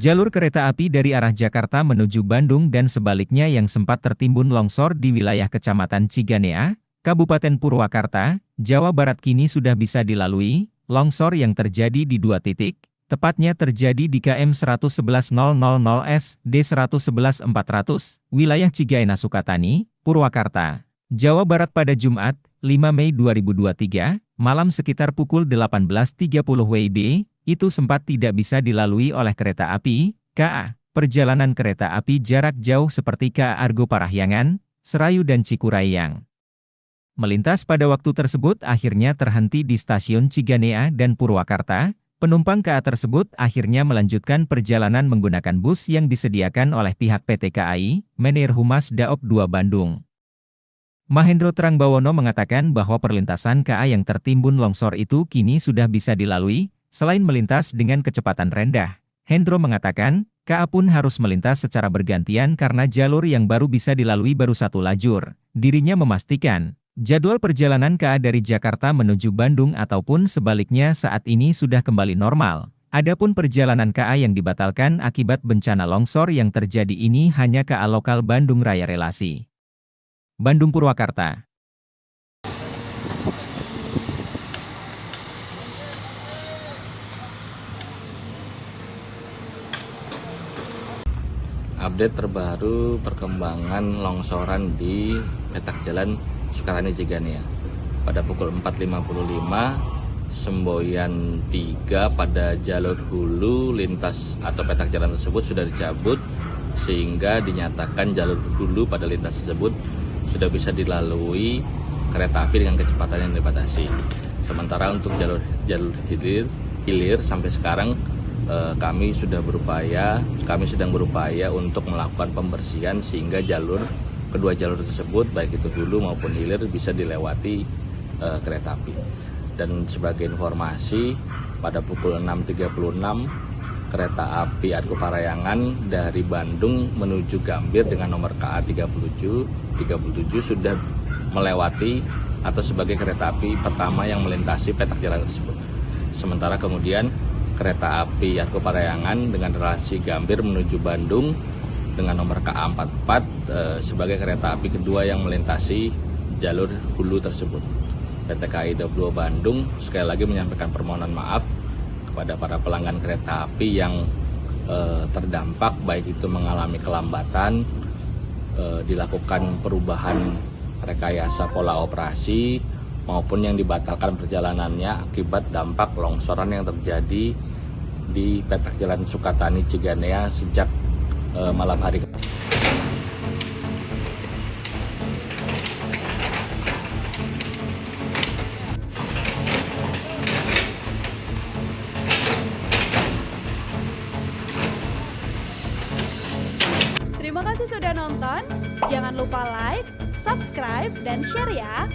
Jalur kereta api dari arah Jakarta menuju Bandung dan sebaliknya yang sempat tertimbun longsor di wilayah Kecamatan Ciganea, Kabupaten Purwakarta, Jawa Barat kini sudah bisa dilalui, longsor yang terjadi di dua titik, tepatnya terjadi di KM 111000S, D111400, wilayah Cigaena Sukatani, Purwakarta, Jawa Barat pada Jumat, 5 Mei 2023, malam sekitar pukul 18.30 WIB, itu sempat tidak bisa dilalui oleh kereta api, KA. Perjalanan kereta api jarak jauh seperti KA Argo Parahyangan, Serayu dan Cikurayang. Melintas pada waktu tersebut akhirnya terhenti di stasiun Ciganea dan Purwakarta, penumpang KA tersebut akhirnya melanjutkan perjalanan menggunakan bus yang disediakan oleh pihak PT KAI, Menir Humas Daop 2 Bandung. Mahendro Terangbawono mengatakan bahwa perlintasan KA yang tertimbun longsor itu kini sudah bisa dilalui, Selain melintas dengan kecepatan rendah, Hendro mengatakan, KA pun harus melintas secara bergantian karena jalur yang baru bisa dilalui baru satu lajur. Dirinya memastikan, jadwal perjalanan KA dari Jakarta menuju Bandung ataupun sebaliknya saat ini sudah kembali normal. Adapun perjalanan KA yang dibatalkan akibat bencana longsor yang terjadi ini hanya KA lokal Bandung Raya Relasi. Bandung Purwakarta update terbaru perkembangan longsoran di petak jalan Sukatani Cigania pada pukul 4.55 semboyan 3 pada jalur hulu lintas atau petak jalan tersebut sudah dicabut sehingga dinyatakan jalur hulu pada lintas tersebut sudah bisa dilalui kereta api dengan kecepatan yang dibatasi. Sementara untuk jalur jalur hilir hilir sampai sekarang Eh, kami sudah berupaya, kami sedang berupaya untuk melakukan pembersihan sehingga jalur kedua jalur tersebut baik itu hulu maupun hilir bisa dilewati uh, kereta api. Dan sebagai informasi pada pukul 6.36 kereta api Argo Parayangan dari Bandung menuju Gambir dengan nomor KA 37 37 sudah melewati atau sebagai kereta api pertama yang melintasi petak jalan tersebut. Sementara kemudian kereta api Yarko Parayangan dengan relasi Gambir menuju Bandung dengan nomor KA44 eh, sebagai kereta api kedua yang melintasi jalur hulu tersebut. PT KAI 22 Bandung sekali lagi menyampaikan permohonan maaf kepada para pelanggan kereta api yang eh, terdampak baik itu mengalami kelambatan, eh, dilakukan perubahan rekayasa pola operasi maupun yang dibatalkan perjalanannya akibat dampak longsoran yang terjadi di petak jalan Sukatani Ciganea sejak uh, malam hari. Terima kasih sudah nonton. Jangan lupa like, subscribe, dan share ya.